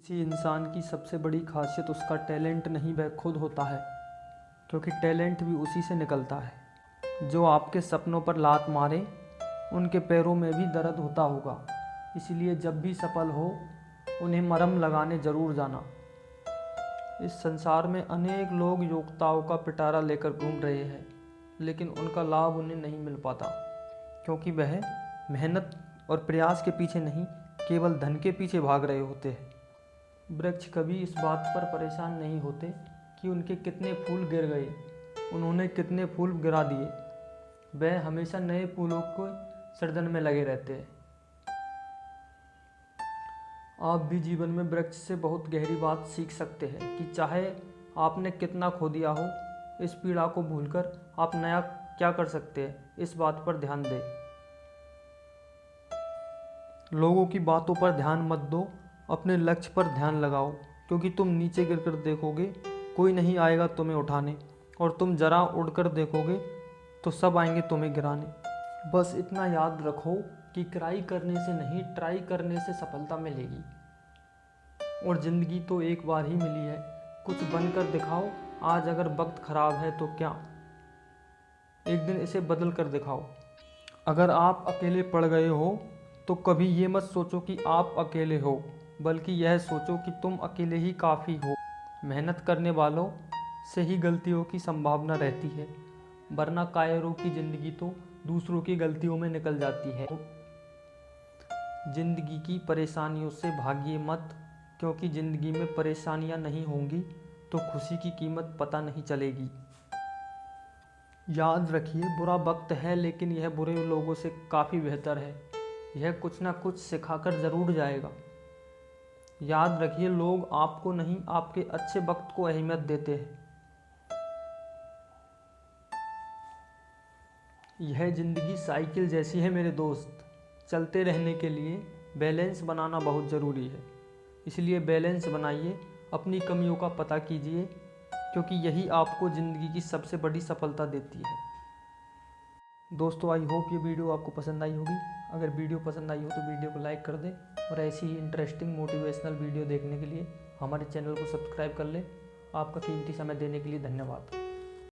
किसी इंसान की सबसे बड़ी खासियत उसका टैलेंट नहीं, वह खुद होता है, क्योंकि टैलेंट भी उसी से निकलता है। जो आपके सपनों पर लात मारे, उनके पैरों में भी दर्द होता होगा। इसलिए जब भी सफल हो, उन्हें मरम लगाने ज़रूर जाना। इस संसार में अनेक लोग योग्यताओं का पिटारा लेकर घूम रहे हैं, लेकिन उनका लाभ उन्हें नहीं मिल पाता, क्योंकि वह मेहनत और प्रयास के पीछे नहीं, केवल धन के पीछे भाग रहे होते हैं। वृक्ष कभी इस बात पर परेशान नहीं होते कि उनके कितने फूल गिर गए, उन्होंने कितने फूल गिरा दिए। वह हमेशा नए फूलों को सृजन में लगे रहते हैं। आप भी जीवन में वृक्ष से बहुत गहरी बात सीख सकते हैं कि चाहे आपने कितना खो दिया हो, इस पीड़ा को भूलकर आप नया क्या कर सकते हैं, इस बात पर ध्यान दें। लोगों की बातों पर ध्यान मत दो अपने लक्ष्य पर ध्यान लगाओ, क्योंकि तुम नीचे गिर कर देखोगे, कोई नहीं आएगा तुम्हें उठाने, और तुम जरा उड़कर देखोगे तो सब आएँगे तुम्हें गिराने। बस इतना याद रखो कि क्राई करने से नहीं, ट्राई करने से सफलता मिलेगी। और ज़िंदगी तो एक बार ही मिली है। कुछ बनकर दिखाओ, आज अगर वक्त ख़राब है तो क्या? एक दिन इसे बदल कर दिखाओ। अगर आप अकेले पड़ गए हो तो कभी ये मत सोचो कि आप अकेले हो। बल्कि यह सोचो कि तुम अकेले ही काफ़ी हो। मेहनत करने वालों से ही गलतियों की संभावना रहती है, वरना कायरों की ज़िंदगी तो दूसरों की गलतियों में निकल जाती है। ज़िंदगी की परेशानियों से भागिए मत, क्योंकि ज़िंदगी में परेशानियाँ नहीं होंगी तो खुशी की कीमत पता नहीं चलेगी। याद रखिए, बुरा वक्त है, लेकिन यह बुरे लोगों से काफ़ी बेहतर है। यह कुछ ना कुछ सिखाकर ज़रूर जाएगा। याद रखिए, लोग आपको नहीं, आपके अच्छे वक्त को अहमियत देते हैं। यह ज़िंदगी साइकिल जैसी है मेरे दोस्त। चलते रहने के लिए बैलेंस बनाना बहुत ज़रूरी है। इसलिए बैलेंस बनाइए, अपनी कमियों का पता कीजिए, क्योंकि यही आपको ज़िंदगी की सबसे बड़ी सफलता देती है। दोस्तों आई होप ये वीडियो आपको पसंद आई होगी। अगर वीडियो पसंद आई हो तो वीडियो को लाइक कर दें और ऐसी ही इंटरेस्टिंग मोटिवेशनल वीडियो देखने के लिए हमारे चैनल को सब्सक्राइब कर लें। आपका कीमती समय देने के लिए धन्यवाद।